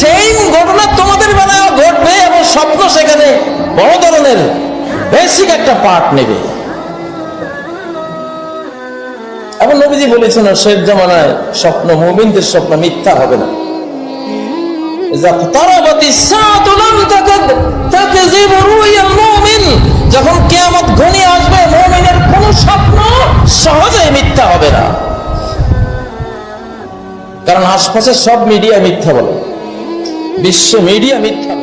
সেই ঘটনা তোমাদের বেলা ঘটবে এবং স্বপ্ন সেখানে বড় ধরনের বেসিক একটা পার্ট নেবে। এবং নবীজি বলেছেন স্বপ্ন স্বপ্ন মিথ্যা হবে না। তারা বাতি সাত তাকে যে কারণ আশপাশের সব মিডিয়া মিথ্যা বলে বিশ্ব মিডিয়া মিথ্যা।